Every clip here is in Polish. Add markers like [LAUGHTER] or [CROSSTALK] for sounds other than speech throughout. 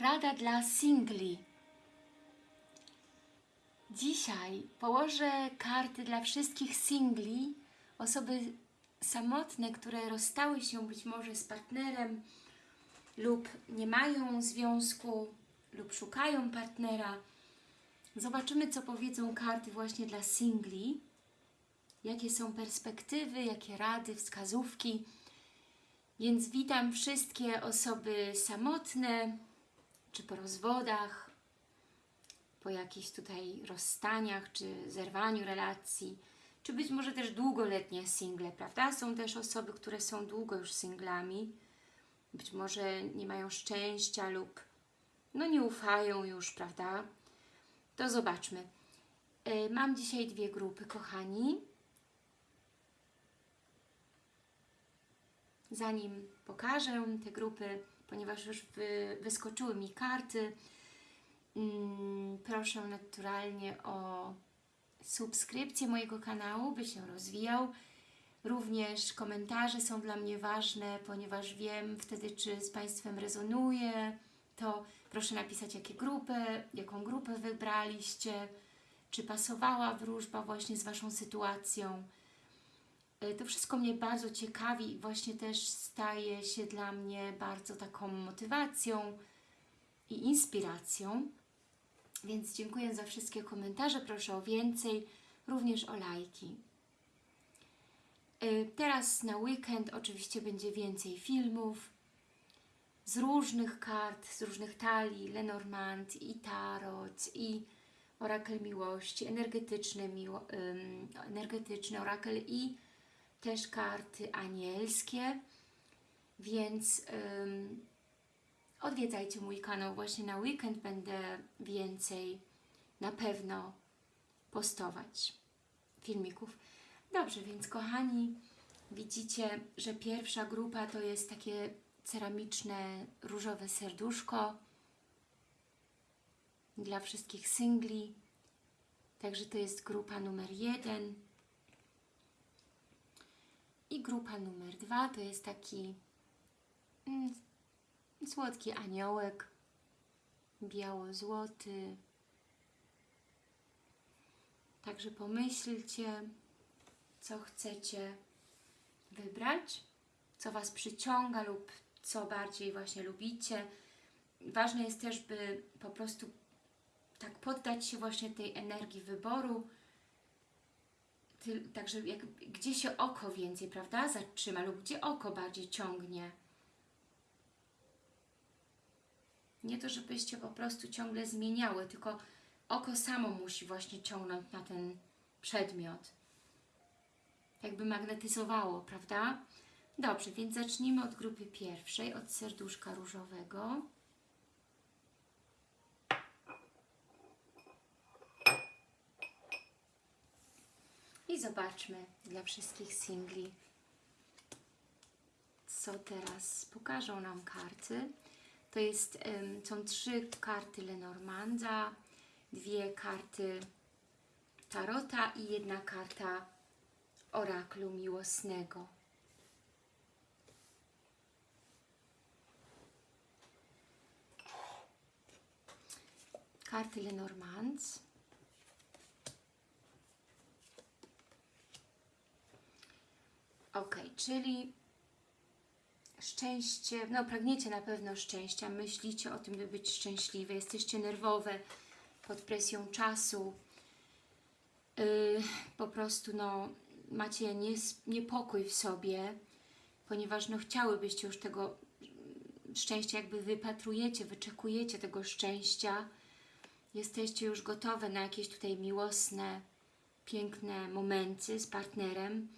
Rada dla singli. Dzisiaj położę karty dla wszystkich singli, osoby samotne, które rozstały się być może z partnerem lub nie mają związku lub szukają partnera. Zobaczymy, co powiedzą karty właśnie dla singli. Jakie są perspektywy, jakie rady, wskazówki. Więc witam wszystkie osoby samotne, czy po rozwodach, po jakichś tutaj rozstaniach, czy zerwaniu relacji, czy być może też długoletnie single, prawda? Są też osoby, które są długo już singlami, być może nie mają szczęścia lub no nie ufają już, prawda? To zobaczmy. Yy, Mam dzisiaj dwie grupy, kochani. Zanim pokażę te grupy, ponieważ już wy, wyskoczyły mi karty, mm, proszę naturalnie o subskrypcję mojego kanału, by się rozwijał. Również komentarze są dla mnie ważne, ponieważ wiem wtedy, czy z Państwem rezonuje, to proszę napisać, jakie grupy, jaką grupę wybraliście, czy pasowała wróżba właśnie z Waszą sytuacją. Y, To wszystko mnie bardzo ciekawi i właśnie też staje się dla mnie bardzo taką motywacją i inspiracją. Więc dziękuję za wszystkie komentarze, proszę o więcej, również o lajki. Y, Teraz na weekend oczywiście będzie więcej filmów z różnych kart, z różnych talii, Lenormand i Tarot i Orakel Miłości, energetyczny, miło, energetyczny Orakel i też karty anielskie, więc ym, odwiedzajcie mój kanał. Właśnie na weekend będę więcej na pewno postować filmików. Dobrze, więc kochani, widzicie, że pierwsza grupa to jest takie ceramiczne, różowe serduszko dla wszystkich singli. Także to jest grupa numer jeden. I grupa numer dwa to jest taki mm, słodki aniołek, biało-złoty. Także pomyślcie, co chcecie wybrać, co Was przyciąga lub co bardziej właśnie lubicie. Ważne jest też, by po prostu tak poddać się właśnie tej energii wyboru, także jak, gdzie się oko więcej, prawda, zatrzyma lub gdzie oko bardziej ciągnie. Nie to, żebyście po prostu ciągle zmieniały, tylko oko samo musi właśnie ciągnąć na ten przedmiot. Jakby magnetyzowało, prawda? Dobrze, więc zacznijmy od grupy pierwszej, od serduszka różowego. I zobaczmy dla wszystkich singli, co teraz pokażą nam karty. To jest, są trzy karty Lenormanda, dwie karty Tarota i jedna karta Oraklu Miłosnego. Karty Lenormand. Ok, czyli szczęście, no pragniecie na pewno szczęścia, myślicie o tym, by być szczęśliwe, jesteście nerwowe pod presją czasu, yy, po prostu no, macie niepokój w sobie, ponieważ no, chciałybyście już tego szczęścia, jakby wypatrujecie, wyczekujecie tego szczęścia, jesteście już gotowe na jakieś tutaj miłosne, piękne momenty z partnerem,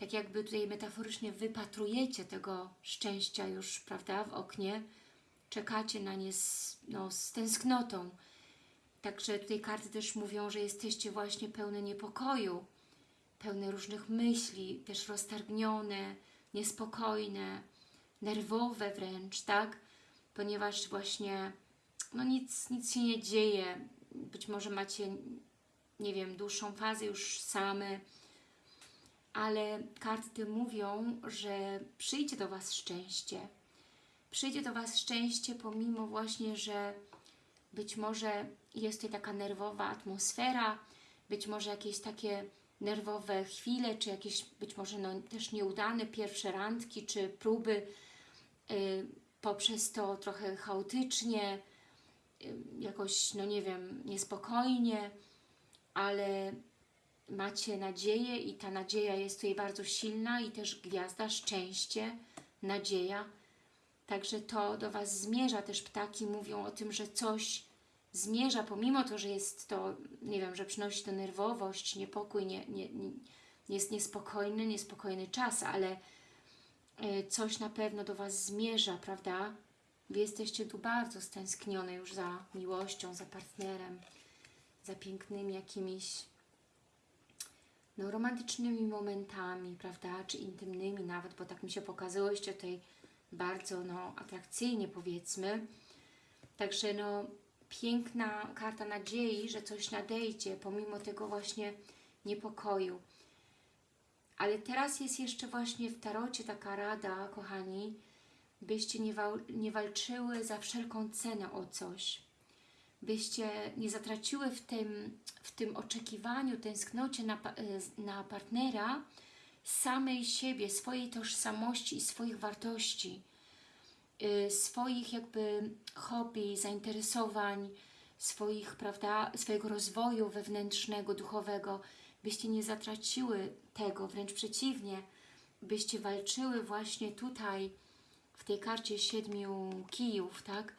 tak jakby tutaj metaforycznie wypatrujecie tego szczęścia już, prawda, w oknie, czekacie na nie z, no, z tęsknotą. Także tutaj karty też mówią, że jesteście właśnie pełne niepokoju, pełne różnych myśli, też roztargnione, niespokojne, nerwowe wręcz, tak? Ponieważ właśnie no nic, nic się nie dzieje. Być może macie, nie wiem, dłuższą fazę już same, ale karty mówią, że przyjdzie do Was szczęście, przyjdzie do Was szczęście, pomimo właśnie, że być może jest tutaj taka nerwowa atmosfera, być może jakieś takie nerwowe chwile, czy jakieś być może no, też nieudane pierwsze randki, czy próby y, poprzez to trochę chaotycznie, y, jakoś, no nie wiem, niespokojnie, ale macie nadzieję i ta nadzieja jest tutaj bardzo silna i też gwiazda, szczęście, nadzieja. Także to do Was zmierza. Też ptaki mówią o tym, że coś zmierza, pomimo to, że jest to, nie wiem, że przynosi to nerwowość, niepokój, nie, nie, nie, jest niespokojny, niespokojny czas, ale y, coś na pewno do Was zmierza, prawda? Wy jesteście tu bardzo stęsknione już za miłością, za partnerem, za pięknymi jakimiś no, romantycznymi momentami, prawda, czy intymnymi nawet, bo tak mi się pokazałyście tutaj bardzo no, atrakcyjnie powiedzmy. Także no, piękna karta nadziei, że coś nadejdzie, pomimo tego właśnie niepokoju. Ale teraz jest jeszcze właśnie w tarocie taka rada, kochani, byście nie, wal nie walczyły za wszelką cenę o coś. Byście nie zatraciły w tym, w tym oczekiwaniu, tęsknocie na, e, na partnera samej siebie, swojej tożsamości i swoich wartości, y, swoich jakby hobby, zainteresowań, swoich, prawda, swojego rozwoju wewnętrznego, duchowego, byście nie zatraciły tego, wręcz przeciwnie, byście walczyły właśnie tutaj, w tej karcie siedmiu kijów, tak,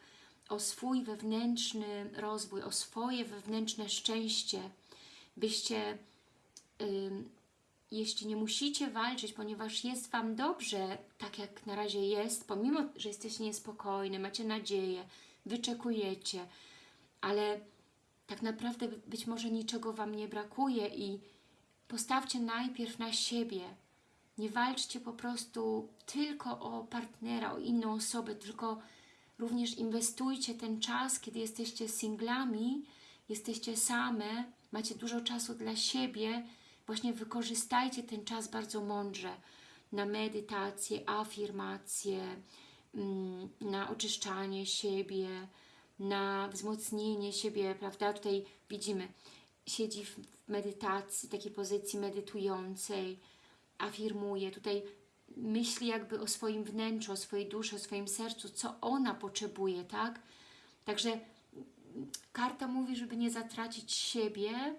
o swój wewnętrzny rozwój, o swoje wewnętrzne szczęście, byście, ym, jeśli nie musicie walczyć, ponieważ jest Wam dobrze, tak jak na razie jest, pomimo, że jesteście niespokojni, macie nadzieję, wyczekujecie, ale tak naprawdę być może niczego Wam nie brakuje i postawcie najpierw na siebie. Nie walczcie po prostu tylko o partnera, o inną osobę, tylko również inwestujcie ten czas, kiedy jesteście singlami, jesteście same, macie dużo czasu dla siebie, właśnie wykorzystajcie ten czas bardzo mądrze na medytację, afirmację, mm, na oczyszczanie siebie, na wzmocnienie siebie, prawda? Tutaj widzimy, siedzi w medytacji, takiej pozycji medytującej, afirmuje, tutaj myśli jakby o swoim wnętrzu, o swojej duszy, o swoim sercu, co ona potrzebuje, tak? Także karta mówi, żeby nie zatracić siebie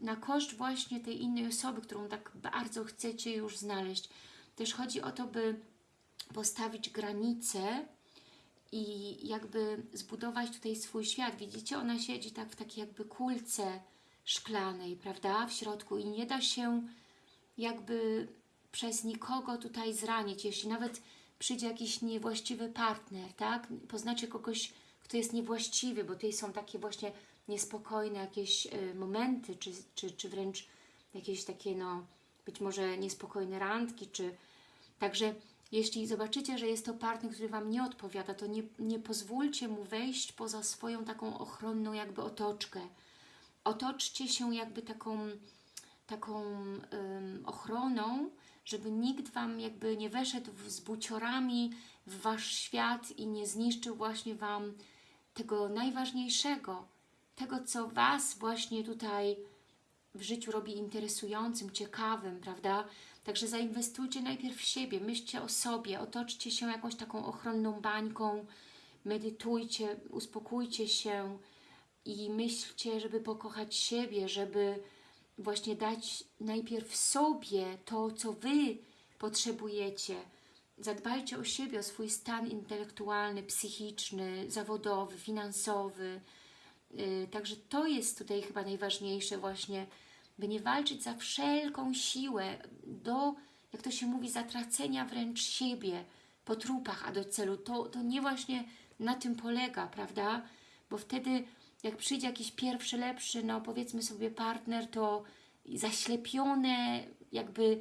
na koszt właśnie tej innej osoby, którą tak bardzo chcecie już znaleźć. Też chodzi o to, by postawić granice i jakby zbudować tutaj swój świat. Widzicie, ona siedzi tak w takiej jakby kulce szklanej, prawda, w środku i nie da się jakby przez nikogo tutaj zranić, jeśli nawet przyjdzie jakiś niewłaściwy partner, tak, poznacie kogoś, kto jest niewłaściwy, bo tutaj są takie właśnie niespokojne jakieś y, momenty, czy, czy, czy wręcz jakieś takie, no, być może niespokojne randki, czy także jeśli zobaczycie, że jest to partner, który Wam nie odpowiada, to nie, nie pozwólcie mu wejść poza swoją taką ochronną jakby otoczkę. Otoczcie się jakby taką, taką ochroną, żeby nikt Wam jakby nie weszedł z buciorami w Wasz świat i nie zniszczył właśnie Wam tego najważniejszego, tego, co Was właśnie tutaj w życiu robi interesującym, ciekawym, prawda? Także zainwestujcie najpierw w siebie, myślcie o sobie, otoczcie się jakąś taką ochronną bańką, medytujcie, uspokójcie się i myślcie, żeby pokochać siebie, żeby właśnie dać najpierw sobie to, co Wy potrzebujecie. Zadbajcie o siebie, o swój stan intelektualny, psychiczny, zawodowy, finansowy. Yy, także to jest tutaj chyba najważniejsze właśnie, by nie walczyć za wszelką siłę do, jak to się mówi, zatracenia wręcz siebie po trupach, a do celu. To, to nie właśnie na tym polega, prawda? Bo wtedy jak przyjdzie jakiś pierwszy, lepszy, no powiedzmy sobie partner, to zaślepione, jakby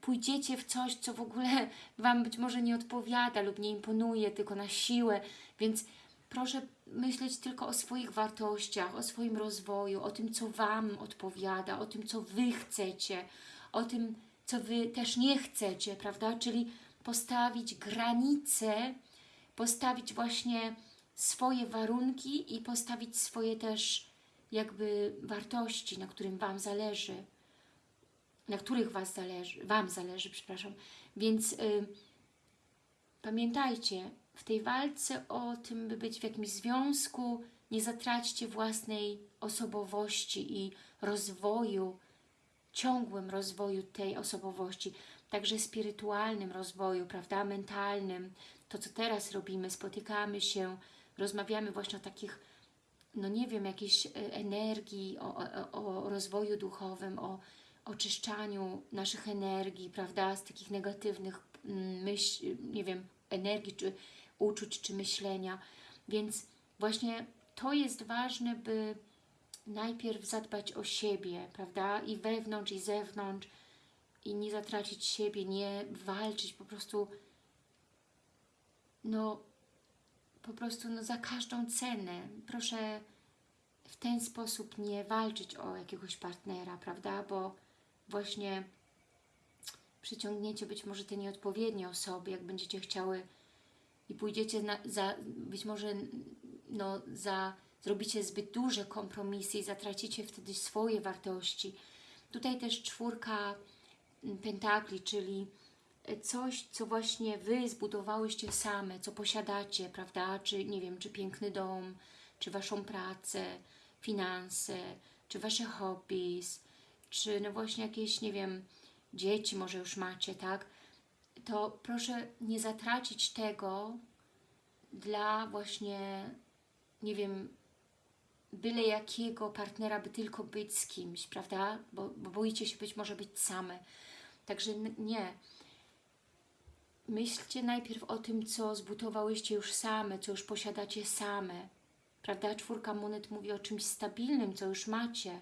pójdziecie w coś, co w ogóle [LAUGHS] Wam być może nie odpowiada lub nie imponuje, tylko na siłę, więc proszę myśleć tylko o swoich wartościach, o swoim rozwoju, o tym, co Wam odpowiada, o tym, co Wy chcecie, o tym, co Wy też nie chcecie, prawda? Czyli postawić granice postawić właśnie swoje warunki i postawić swoje też jakby wartości, na którym Wam zależy, na których was zależy, Wam zależy, przepraszam. Więc y, pamiętajcie, w tej walce o tym, by być w jakimś związku, nie zatraćcie własnej osobowości i rozwoju, ciągłym rozwoju tej osobowości, także spirytualnym rozwoju, prawda, mentalnym. To, co teraz robimy, spotykamy się, rozmawiamy właśnie o takich, no nie wiem, jakiejś e, energii, o, o, o rozwoju duchowym, o oczyszczaniu naszych energii, prawda, z takich negatywnych mm, myśl, nie wiem, energii, czy uczuć, czy myślenia. Więc właśnie to jest ważne, by najpierw zadbać o siebie, prawda, i wewnątrz, i zewnątrz, i nie zatracić siebie, nie walczyć, po prostu no po prostu no, za każdą cenę. Proszę w ten sposób nie walczyć o jakiegoś partnera, prawda? Bo właśnie przyciągniecie być może te nieodpowiednie osoby, jak będziecie chciały i pójdziecie na, za, być może no, za, zrobicie zbyt duże kompromisy i zatracicie wtedy swoje wartości. Tutaj też czwórka pentakli, czyli coś, co właśnie Wy zbudowałyście same, co posiadacie, prawda? Czy, nie wiem, czy piękny dom, czy Waszą pracę, finanse, czy Wasze hobbies, czy no właśnie jakieś, nie wiem, dzieci może już macie, tak? To proszę nie zatracić tego dla właśnie, nie wiem, byle jakiego partnera, by tylko być z kimś, prawda? Bo, bo boicie się być może być same. Także nie. Myślcie najpierw o tym, co zbudowałyście już same, co już posiadacie same. Prawda? Czwórka monet mówi o czymś stabilnym, co już macie.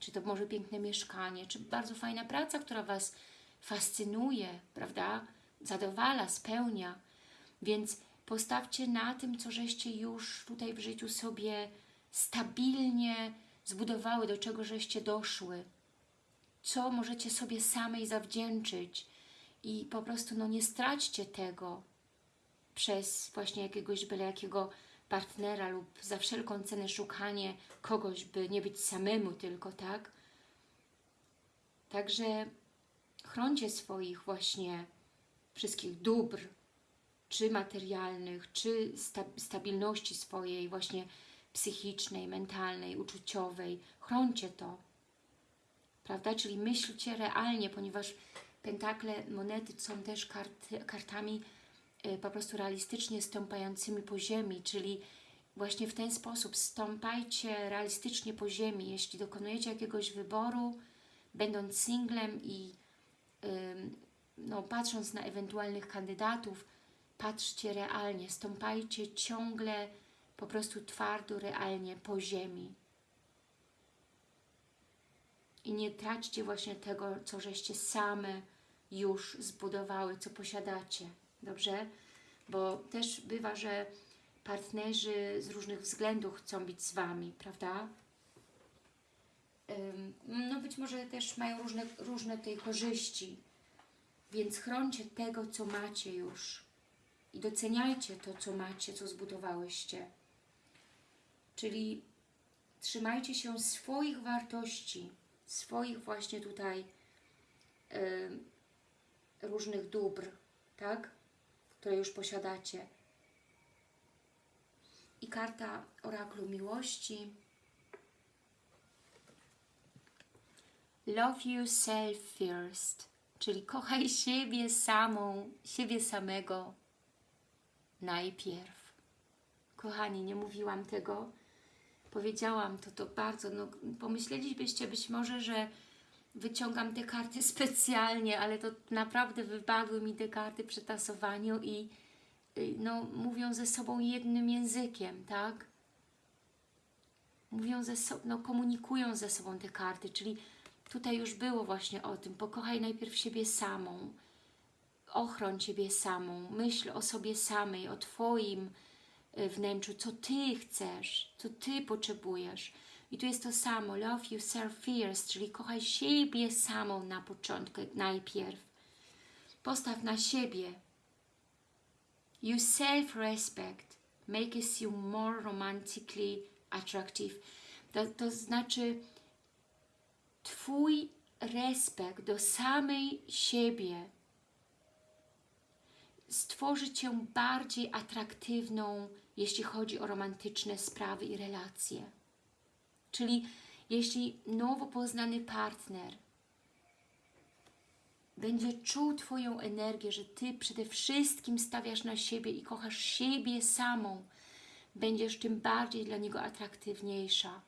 Czy to może piękne mieszkanie, czy bardzo fajna praca, która Was fascynuje, prawda? Zadowala, spełnia. Więc postawcie na tym, co żeście już tutaj w życiu sobie stabilnie zbudowały, do czego żeście doszły. Co możecie sobie samej zawdzięczyć, i po prostu no, nie straćcie tego przez właśnie jakiegoś byle jakiego partnera lub za wszelką cenę szukanie kogoś, by nie być samemu tylko, tak? Także chroncie swoich właśnie wszystkich dóbr, czy materialnych, czy sta stabilności swojej właśnie psychicznej, mentalnej, uczuciowej. Chroncie to, prawda? Czyli myślcie realnie, ponieważ Pentakle, monety są też kart, kartami y, po prostu realistycznie stąpającymi po ziemi, czyli właśnie w ten sposób stąpajcie realistycznie po ziemi. Jeśli dokonujecie jakiegoś wyboru, będąc singlem i no, patrząc na ewentualnych kandydatów, patrzcie realnie, stąpajcie ciągle po prostu twardo, realnie po ziemi. I nie traćcie właśnie tego, co żeście same już zbudowały, co posiadacie. Dobrze? Bo też bywa, że partnerzy z różnych względów chcą być z Wami, prawda? No być może też mają różne, różne tej korzyści, więc chroncie tego, co macie już i doceniajcie to, co macie, co zbudowałyście. Czyli trzymajcie się swoich wartości, swoich właśnie tutaj różnych dóbr, tak? Które już posiadacie. I karta oraklu miłości. Love yourself first, czyli kochaj siebie samą, siebie samego najpierw. Kochani, nie mówiłam tego, powiedziałam to, to bardzo, no, pomyślelibyście być może, że wyciągam te karty [LAUGHS] specjalnie, ale to naprawdę wypadły mi te karty przy tasowaniu i y, no, mówią ze sobą jednym językiem, tak? Mówią ze sobą, no, komunikują ze sobą te karty, czyli tutaj już było właśnie o tym, pokochaj najpierw siebie samą, ochroń siebie samą, myśl o sobie samej, o Twoim y, wnętrzu, co Ty chcesz, co Ty potrzebujesz, i tu jest to samo, love yourself first, czyli kochaj siebie samą na początku, najpierw. Postaw na siebie. Your self-respect makes you more romantically attractive. To, to znaczy Twój respekt do samej siebie stworzy Cię bardziej atraktywną, jeśli chodzi o romantyczne sprawy i relacje. Czyli jeśli nowo poznany partner będzie czuł Twoją energię, że Ty przede wszystkim stawiasz na siebie i kochasz siebie samą, będziesz tym bardziej dla niego atraktywniejsza,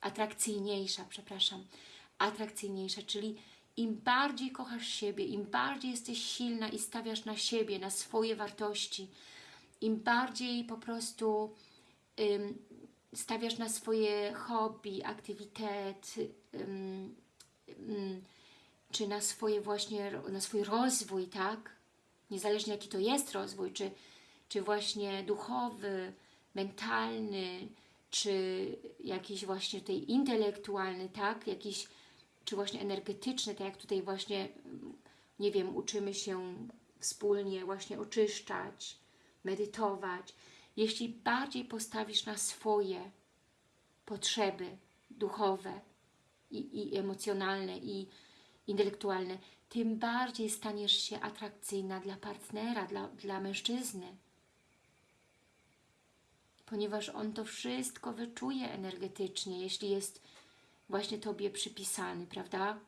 atrakcyjniejsza, przepraszam, atrakcyjniejsza, czyli im bardziej kochasz siebie, im bardziej jesteś silna i stawiasz na siebie, na swoje wartości, im bardziej po prostu ym, stawiasz na swoje hobby, aktywitet, ym, ym, czy na swoje właśnie, na swój rozwój, tak? Niezależnie jaki to jest rozwój, czy, czy właśnie duchowy, mentalny, czy jakiś właśnie tutaj intelektualny, tak? Jakiś, czy właśnie energetyczny, tak jak tutaj właśnie, nie wiem, uczymy się wspólnie właśnie oczyszczać, medytować. Jeśli bardziej postawisz na swoje potrzeby duchowe i, i emocjonalne i intelektualne, tym bardziej staniesz się atrakcyjna dla partnera, dla, dla mężczyzny. Ponieważ on to wszystko wyczuje energetycznie, jeśli jest właśnie Tobie przypisany, prawda?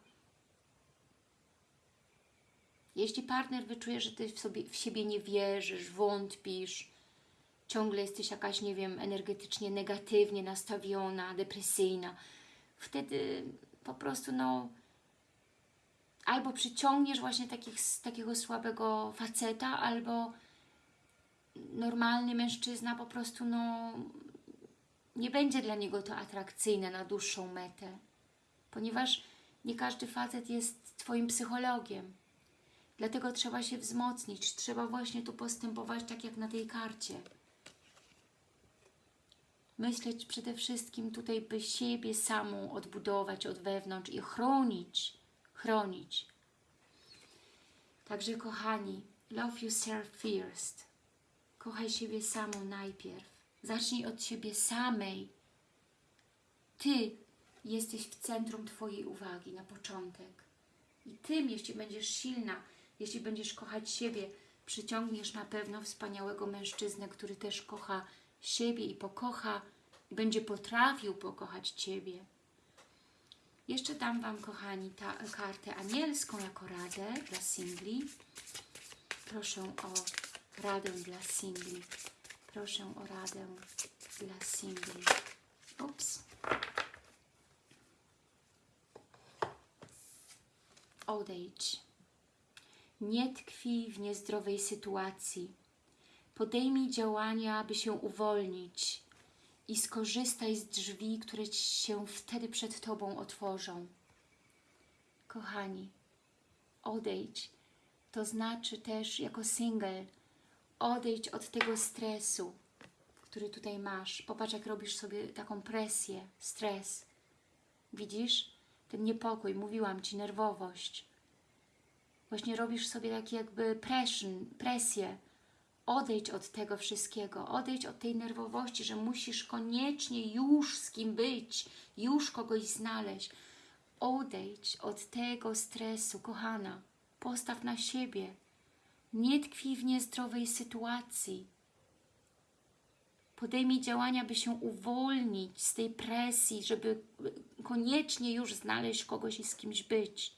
Jeśli partner wyczuje, że Ty w, sobie, w siebie nie wierzysz, wątpisz, ciągle jesteś jakaś, nie wiem, energetycznie negatywnie nastawiona, depresyjna, wtedy po prostu, no, albo przyciągniesz właśnie takich, takiego słabego faceta, albo normalny mężczyzna po prostu no, nie będzie dla niego to atrakcyjne na dłuższą metę, ponieważ nie każdy facet jest Twoim psychologiem. Dlatego trzeba się wzmocnić, trzeba właśnie tu postępować tak jak na tej karcie. Myśleć przede wszystkim tutaj, by siebie samą odbudować od wewnątrz i chronić, chronić. Także kochani, love yourself first. Kochaj siebie samą najpierw. Zacznij od siebie samej. Ty jesteś w centrum Twojej uwagi na początek. I Tym, jeśli będziesz silna, jeśli będziesz kochać siebie, przyciągniesz na pewno wspaniałego mężczyznę, który też kocha siebie i pokocha, i będzie potrafił pokochać Ciebie. Jeszcze dam Wam, kochani, ta kartę anielską jako radę dla singli. Proszę o radę dla singli. Proszę o radę dla singli. Ups. Odejdź. Nie tkwi w niezdrowej sytuacji. Podejmij działania, aby się uwolnić i skorzystaj z drzwi, które się wtedy przed Tobą otworzą. Kochani, odejdź, to znaczy też jako single, odejdź od tego stresu, który tutaj masz. Popatrz, jak robisz sobie taką presję, stres. Widzisz? Ten niepokój, mówiłam Ci, nerwowość. Właśnie robisz sobie taki jakby presję, odejdź od tego wszystkiego, odejdź od tej nerwowości, że musisz koniecznie już z kim być, już kogoś znaleźć. Odejdź od tego stresu, kochana. Postaw na siebie. Nie tkwi w niezdrowej sytuacji. Podejmij działania, by się uwolnić z tej presji, żeby koniecznie już znaleźć kogoś i z kimś być.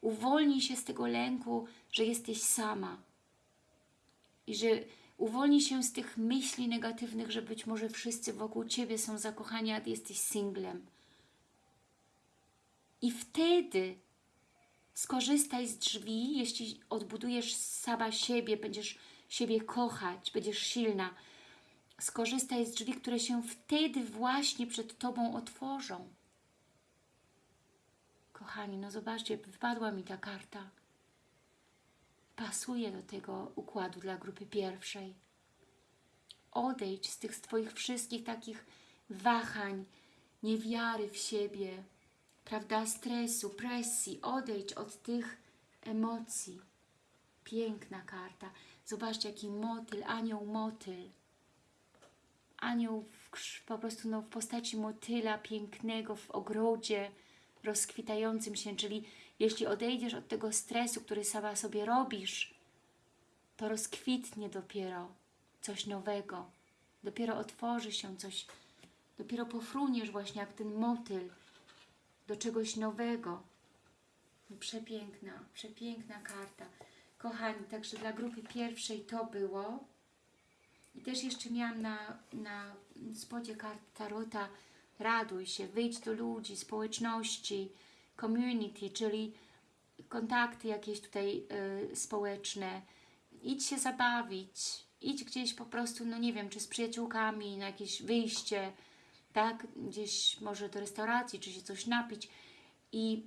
Uwolnij się z tego lęku, że jesteś sama i że uwolnij się z tych myśli negatywnych, że być może wszyscy wokół Ciebie są zakochani, a Ty jesteś singlem. I wtedy skorzystaj z drzwi, jeśli odbudujesz sama siebie, będziesz siebie kochać, będziesz silna. Skorzystaj z drzwi, które się wtedy właśnie przed Tobą otworzą. Kochani, no zobaczcie, wypadła mi ta karta pasuje do tego układu dla grupy pierwszej. Odejdź z tych Twoich wszystkich takich wahań, niewiary w siebie, prawda, stresu, presji. Odejdź od tych emocji. Piękna karta. Zobaczcie, jaki motyl, anioł motyl. Anioł w, po prostu no, w postaci motyla pięknego w ogrodzie, rozkwitającym się, czyli jeśli odejdziesz od tego stresu, który sama sobie robisz, to rozkwitnie dopiero coś nowego. Dopiero otworzy się coś, dopiero pofruniesz właśnie jak ten motyl do czegoś nowego. No, Przepiękna, przepiękna karta. Kochani, także dla grupy pierwszej to było. I też jeszcze miałam na, na spodzie kart Tarota raduj się, wyjdź do ludzi, społeczności, community, czyli kontakty jakieś tutaj y, społeczne. Idź się zabawić, idź gdzieś po prostu, no nie wiem, czy z przyjaciółkami na jakieś wyjście, tak, gdzieś może do restauracji, czy się coś napić i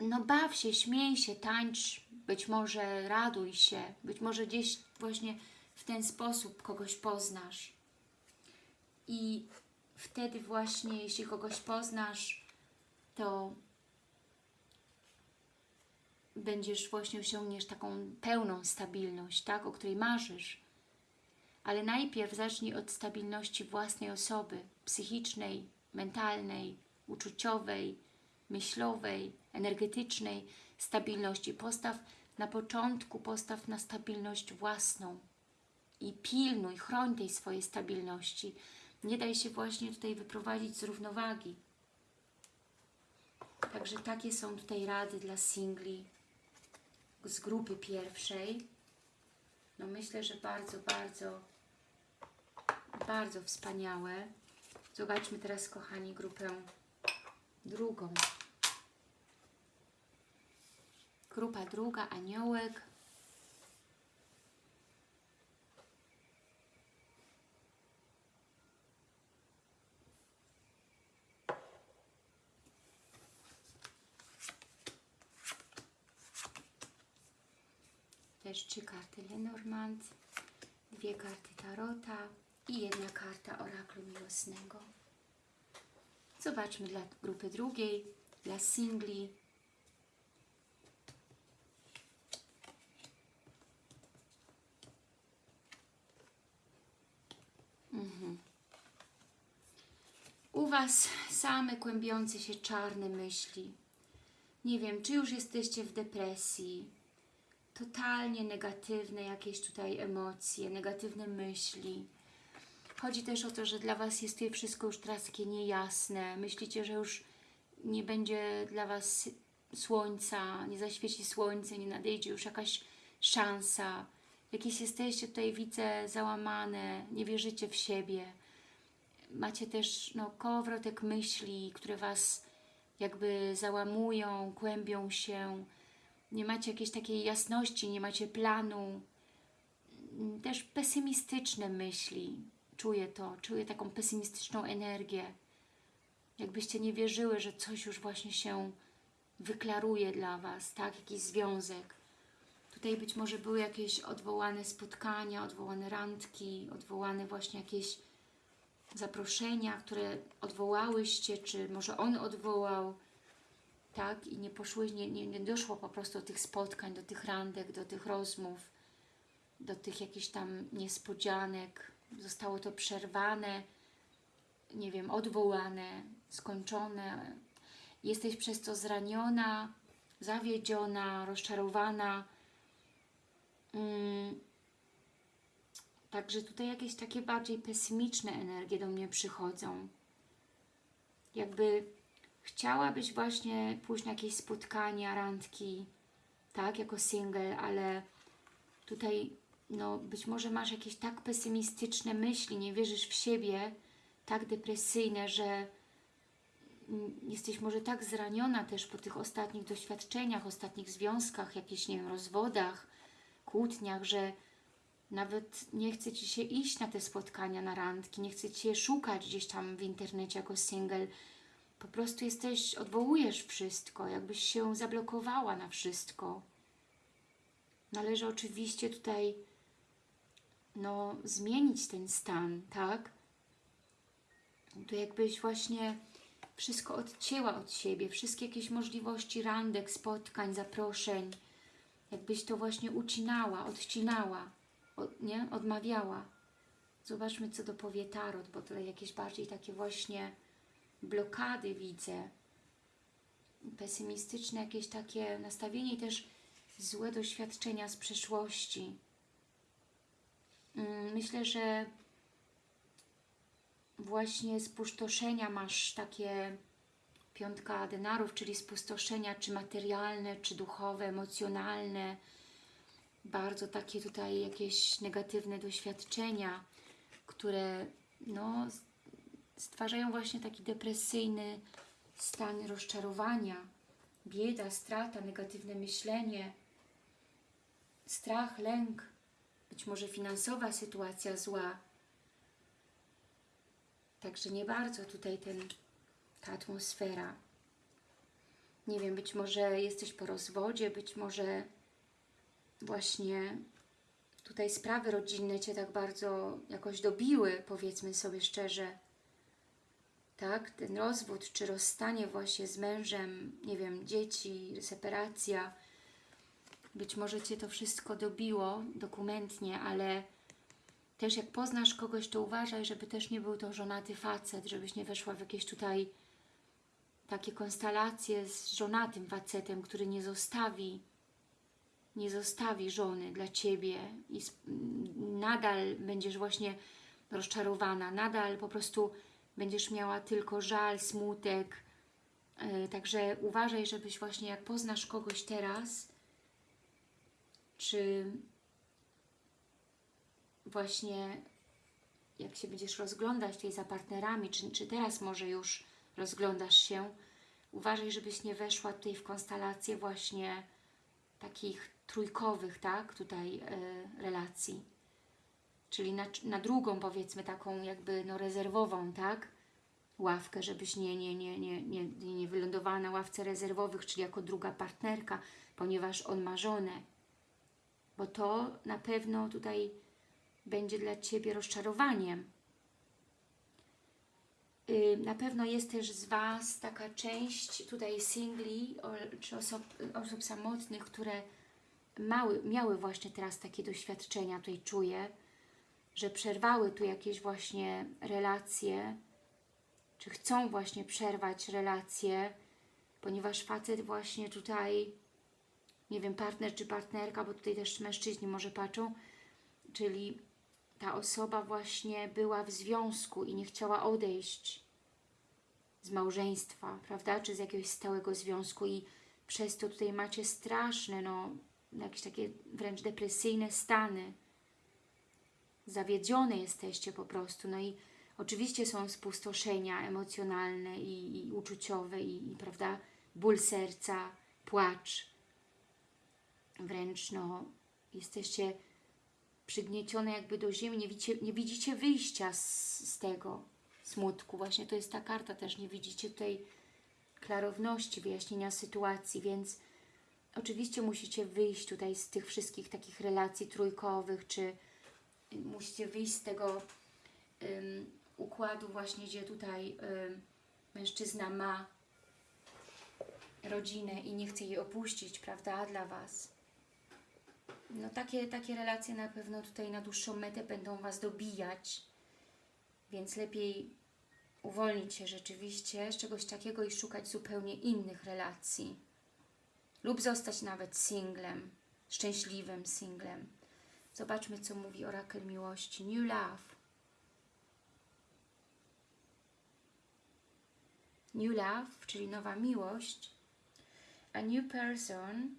no baw się, śmiej się, tańcz, być może raduj się, być może gdzieś właśnie w ten sposób kogoś poznasz. I wtedy właśnie, jeśli kogoś poznasz, to będziesz właśnie osiągniesz taką pełną stabilność, tak, o której marzysz. Ale najpierw zacznij od stabilności własnej osoby, psychicznej, mentalnej, uczuciowej, myślowej, energetycznej stabilności. Postaw na początku, postaw na stabilność własną i pilnuj, chroń tej swojej stabilności. Nie daj się właśnie tutaj wyprowadzić z równowagi. Także takie są tutaj rady dla singli z grupy pierwszej. No myślę, że bardzo, bardzo, bardzo wspaniałe. Zobaczmy teraz, kochani, grupę drugą. Grupa druga, aniołek. Też trzy karty Lenormand, dwie karty Tarota i jedna karta Oraklu Miłosnego. Zobaczmy dla grupy drugiej, dla singli. Mhm. U Was same kłębiące się czarne myśli. Nie wiem, czy już jesteście w depresji, totalnie negatywne jakieś tutaj emocje, negatywne myśli. Chodzi też o to, że dla Was jest tutaj wszystko już teraz takie niejasne. Myślicie, że już nie będzie dla Was słońca, nie zaświeci słońce, nie nadejdzie już jakaś szansa. Jakieś jesteście tutaj, widzę, załamane, nie wierzycie w siebie. Macie też no, kołowrotek myśli, które Was jakby załamują, kłębią się. Nie macie jakiejś takiej jasności, nie macie planu. Też pesymistyczne myśli. Czuję to, czuję taką pesymistyczną energię. Jakbyście nie wierzyły, że coś już właśnie się wyklaruje dla Was, tak? Jakiś związek. Tutaj być może były jakieś odwołane spotkania, odwołane randki, odwołane właśnie jakieś zaproszenia, które odwołałyście, czy może on odwołał, tak? I nie poszły, nie, nie, nie doszło po prostu do tych spotkań, do tych randek, do tych rozmów, do tych jakichś tam niespodzianek. Zostało to przerwane, nie wiem, odwołane, skończone. Jesteś przez to zraniona, zawiedziona, rozczarowana. Mm. Także tutaj jakieś takie bardziej pesymiczne energie do mnie przychodzą. Jakby chciałabyś właśnie pójść na jakieś spotkania, randki, tak, jako single, ale tutaj no być może masz jakieś tak pesymistyczne myśli, nie wierzysz w siebie, tak depresyjne, że jesteś może tak zraniona też po tych ostatnich doświadczeniach, ostatnich związkach, jakichś, nie wiem, rozwodach, kłótniach, że nawet nie chce Ci się iść na te spotkania, na randki, nie chce Cię szukać gdzieś tam w internecie jako single. Po prostu jesteś, odwołujesz wszystko, jakbyś się zablokowała na wszystko. Należy oczywiście tutaj no, zmienić ten stan, tak? To jakbyś właśnie wszystko odcięła od siebie, wszystkie jakieś możliwości randek, spotkań, zaproszeń, Jakbyś to właśnie ucinała, odcinała, od, nie? Odmawiała. Zobaczmy, co dopowie Tarot, bo tutaj jakieś bardziej takie właśnie blokady widzę. Pesymistyczne jakieś takie nastawienie i też złe doświadczenia z przeszłości. Mm, Myślę, że właśnie spustoszenia masz takie piątka denarów, czyli spustoszenia czy materialne, czy duchowe, emocjonalne, bardzo takie tutaj jakieś negatywne doświadczenia, które no, stwarzają właśnie taki depresyjny stan rozczarowania, bieda, strata, negatywne myślenie, strach, lęk, być może finansowa sytuacja zła. Także nie bardzo tutaj ten, ta atmosfera. Nie wiem, być może jesteś po rozwodzie, być może właśnie tutaj sprawy rodzinne Cię tak bardzo jakoś dobiły, powiedzmy sobie szczerze. Tak, ten rozwód czy rozstanie właśnie z mężem, nie wiem, dzieci, separacja. Być może Cię to wszystko dobiło dokumentnie, ale też jak poznasz kogoś, to uważaj, żeby też nie był to żonaty facet, żebyś nie weszła w jakieś tutaj takie konstelacje z żonatym facetem, który nie zostawi nie zostawi żony dla Ciebie i nadal będziesz właśnie rozczarowana, nadal po prostu będziesz miała tylko żal, smutek. Yy, Także uważaj, żebyś właśnie jak poznasz kogoś teraz, czy właśnie jak się będziesz rozglądać tutaj za partnerami, czy, czy teraz może już rozglądasz się, uważaj, żebyś nie weszła tutaj w konstelację właśnie takich trójkowych, tak, tutaj e, relacji. Czyli na, na drugą, powiedzmy, taką jakby no rezerwową, tak, ławkę, żebyś nie, nie, nie, nie, nie, nie wylądowała na ławce rezerwowych, czyli jako druga partnerka, ponieważ on ma żonę. Bo to na pewno tutaj będzie dla Ciebie rozczarowaniem. Na pewno jest też z Was taka część tutaj singli czy osób, osób samotnych, które mały, miały właśnie teraz takie doświadczenia, tutaj czuję, że przerwały tu jakieś właśnie relacje, czy chcą właśnie przerwać relacje, ponieważ facet właśnie tutaj, nie wiem, partner czy partnerka, bo tutaj też mężczyźni może patrzą, czyli ta osoba właśnie była w związku i nie chciała odejść z małżeństwa, prawda, czy z jakiegoś stałego związku i przez to tutaj macie straszne, no, jakieś takie wręcz depresyjne stany. Zawiedzione jesteście po prostu, no i oczywiście są spustoszenia emocjonalne i, i uczuciowe i, i, prawda, ból serca, płacz. Wręcz, no, jesteście przygniecione jakby do ziemi, nie widzicie, nie widzicie wyjścia z, z tego smutku. Właśnie to jest ta karta też, nie widzicie tutaj klarowności, wyjaśnienia sytuacji, więc oczywiście musicie wyjść tutaj z tych wszystkich takich relacji trójkowych, czy musicie wyjść z tego ym, układu właśnie, gdzie tutaj ym, mężczyzna ma rodzinę i nie chce jej opuścić, prawda, dla Was. No takie, takie relacje na pewno tutaj na dłuższą metę będą Was dobijać, więc lepiej uwolnić się rzeczywiście z czegoś takiego i szukać zupełnie innych relacji. Lub zostać nawet singlem, szczęśliwym singlem. Zobaczmy, co mówi orakel miłości. New love. New love, czyli nowa miłość. A new person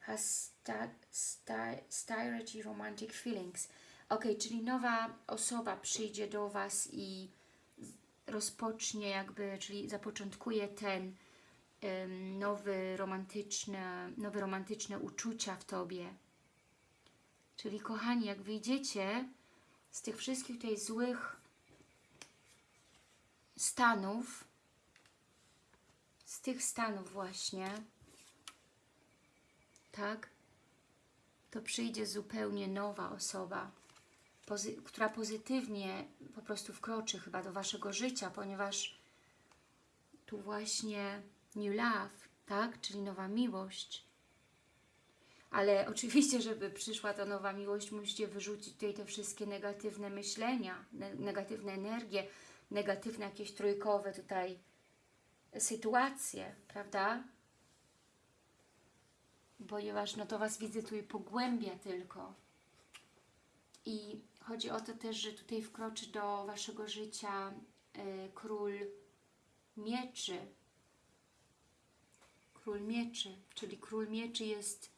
has sta sta started romantic feelings. Ok, czyli nowa osoba przyjdzie do Was i rozpocznie jakby, czyli zapoczątkuje ten ym, nowy romantyczne, nowe romantyczne uczucia w Tobie. Czyli kochani, jak wyjdziecie z tych wszystkich tutaj złych stanów, z tych stanów właśnie, tak, to przyjdzie zupełnie nowa osoba, pozy która pozytywnie po prostu wkroczy chyba do Waszego życia, ponieważ tu właśnie new love, tak, czyli nowa miłość. Ale [LAUGHS] oczywiście, żeby przyszła ta nowa miłość, musicie wyrzucić tutaj te wszystkie negatywne myślenia, ne negatywne energie, negatywne jakieś trójkowe tutaj sytuacje, prawda? Ponieważ no to Was widzę tutaj pogłębia tylko. I chodzi o to też, że tutaj wkroczy do Waszego życia y, król mieczy. Król mieczy, czyli król mieczy jest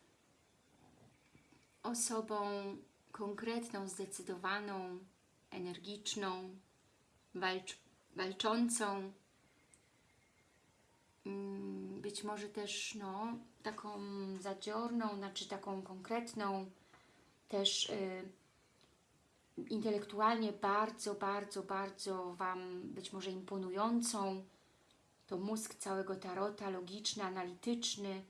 osobą konkretną, zdecydowaną, energiczną, walcz, walczącą, mm, być może też no, taką zadziorną, znaczy taką konkretną, też y, intelektualnie bardzo, bardzo, bardzo Wam być może imponującą. To mózg całego tarota, logiczny, analityczny,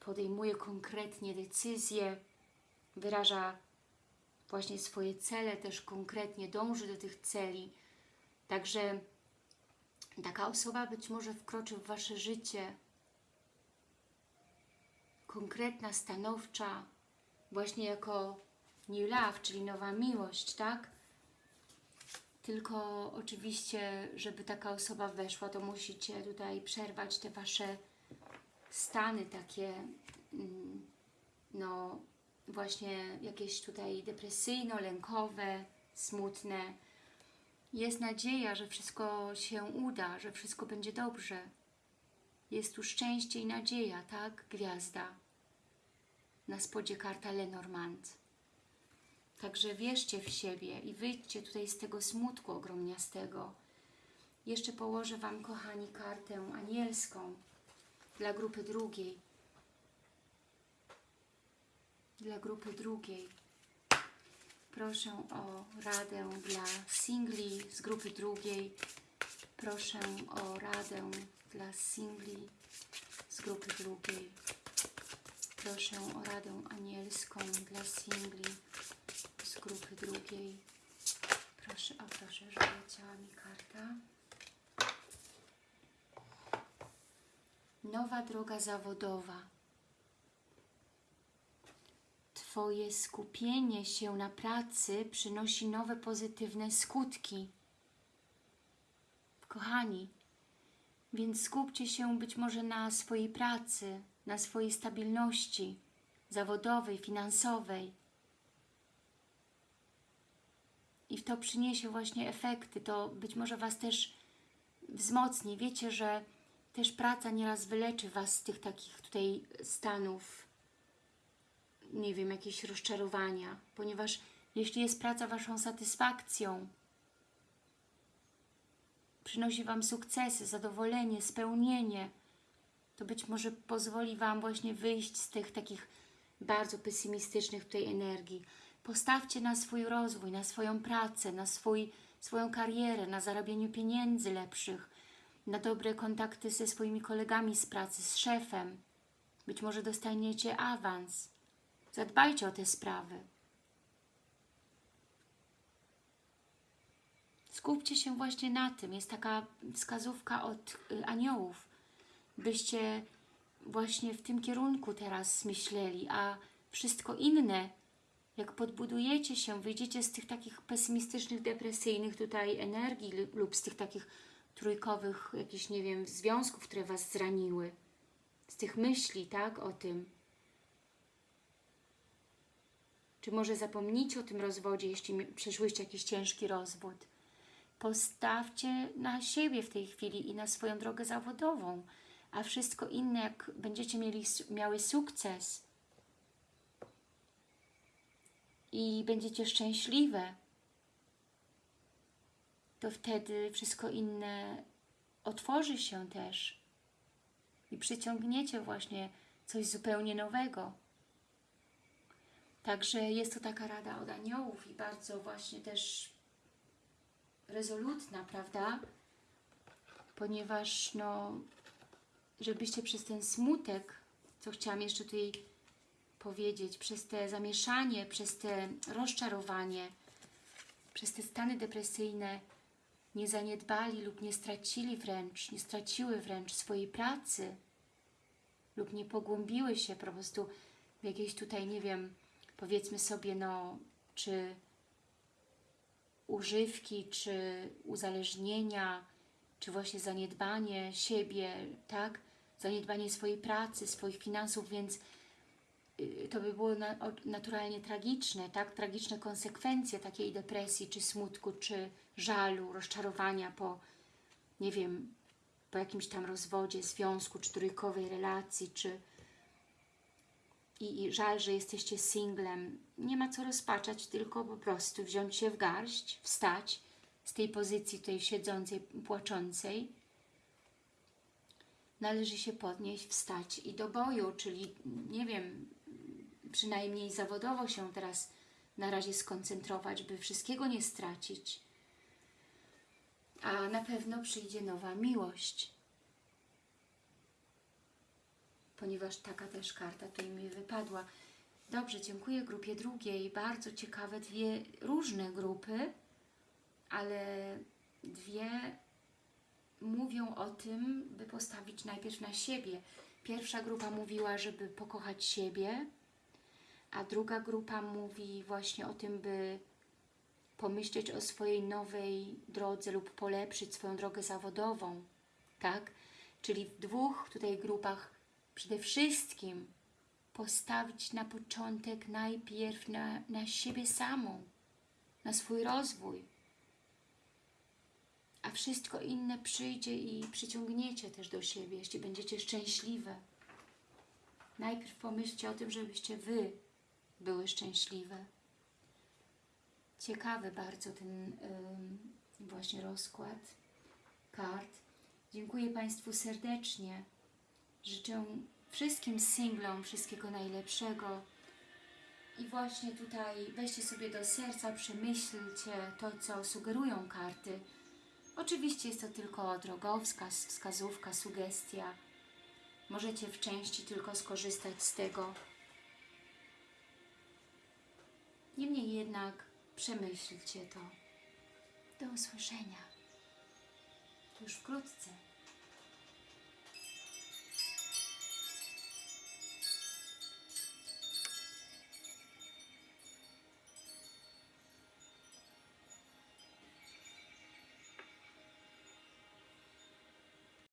podejmuje konkretnie decyzje, wyraża właśnie swoje cele, też konkretnie dąży do tych celi. Także taka osoba być może wkroczy w Wasze życie konkretna, stanowcza, właśnie jako new love, czyli nowa miłość, tak? Tylko oczywiście, żeby taka osoba weszła, to musicie tutaj przerwać te Wasze stany takie, mm, no właśnie jakieś tutaj depresyjno-lękowe, smutne. Jest nadzieja, że wszystko się uda, że wszystko będzie dobrze. Jest tu szczęście i nadzieja, tak? Gwiazda. Na spodzie karta Lenormand. Także wierzcie w siebie i wyjdźcie tutaj z tego smutku ogromniastego. Jeszcze położę Wam, kochani, kartę anielską dla grupy drugiej. Dla grupy drugiej. Proszę o radę dla singli z grupy drugiej. Proszę o radę dla singli z grupy drugiej. Proszę o radę anielską dla singli z grupy drugiej. Proszę, o proszę, żeby leciała mi karta. Nowa droga zawodowa. Twoje skupienie się na pracy przynosi nowe pozytywne skutki. Kochani, więc skupcie się być może na swojej pracy, na swojej stabilności zawodowej, finansowej. I to przyniesie właśnie efekty, to być może Was też wzmocni. Wiecie, że też praca nieraz wyleczy Was z tych takich tutaj stanów, nie wiem, jakieś rozczarowania, ponieważ jeśli jest praca Waszą satysfakcją, przynosi Wam sukcesy, zadowolenie, spełnienie, to być może pozwoli Wam właśnie wyjść z tych takich bardzo pesymistycznych tutaj energii. Postawcie na swój rozwój, na swoją pracę, na swój, swoją karierę, na zarabianiu pieniędzy lepszych, na dobre kontakty ze swoimi kolegami z pracy, z szefem. Być może dostaniecie awans. Zadbajcie o te sprawy. Skupcie się właśnie na tym. Jest taka wskazówka od y, aniołów, byście właśnie w tym kierunku teraz myśleli, a wszystko inne, jak podbudujecie się, wyjdziecie z tych takich pesymistycznych, depresyjnych tutaj energii lub z tych takich trójkowych jakichś, nie wiem, związków, które Was zraniły, z tych myśli, tak, o tym. Czy może zapomnijcie o tym rozwodzie, jeśli przeszłyście jakiś ciężki rozwód. Postawcie na siebie w tej chwili i na swoją drogę zawodową, a wszystko inne, jak będziecie mieli, miały sukces i będziecie szczęśliwe, to wtedy wszystko inne otworzy się też i przyciągniecie właśnie coś zupełnie nowego. Także jest to taka rada od aniołów i bardzo właśnie też rezolutna, prawda? Ponieważ no, żebyście przez ten smutek, co chciałam jeszcze tutaj powiedzieć, przez te zamieszanie, przez te rozczarowanie, przez te stany depresyjne nie zaniedbali lub nie stracili wręcz, nie straciły wręcz swojej pracy lub nie pogłębiły się po prostu w jakiejś tutaj, nie wiem, powiedzmy sobie, no, czy używki, czy uzależnienia, czy właśnie zaniedbanie siebie, tak? Zaniedbanie swojej pracy, swoich finansów, więc to by było naturalnie tragiczne, tak? Tragiczne konsekwencje takiej depresji, czy smutku, czy żalu, rozczarowania po, nie wiem, po jakimś tam rozwodzie, związku, czy trójkowej relacji, czy i, i żal, że jesteście singlem. Nie ma co rozpaczać, tylko po prostu wziąć się w garść, wstać z tej pozycji tutaj siedzącej, płaczącej. Należy się podnieść, wstać i do boju, czyli nie wiem, przynajmniej zawodowo się teraz na razie skoncentrować, by wszystkiego nie stracić. A na pewno przyjdzie nowa miłość. Ponieważ taka też karta tutaj mi wypadła. Dobrze, dziękuję grupie drugiej. Bardzo ciekawe dwie różne grupy, ale dwie mówią o tym, by postawić najpierw na siebie. Pierwsza grupa mówiła, żeby pokochać siebie, a druga grupa mówi właśnie o tym, by pomyśleć o swojej nowej drodze lub polepszyć swoją drogę zawodową, tak? Czyli w dwóch tutaj grupach przede wszystkim postawić na początek najpierw na, na siebie samą, na swój rozwój, a wszystko inne przyjdzie i przyciągniecie też do siebie, jeśli będziecie szczęśliwe. Najpierw pomyślcie o tym, żebyście Wy były szczęśliwe. Ciekawy bardzo ten właśnie rozkład kart. Dziękuję Państwu serdecznie. Życzę wszystkim singlom wszystkiego najlepszego. I właśnie tutaj weźcie sobie do serca, przemyślcie to, co sugerują karty. Oczywiście jest to tylko drogowskaz, wskazówka, sugestia. Możecie w części tylko skorzystać z tego. Niemniej jednak przemyślcie to. Do usłyszenia. Już wkrótce.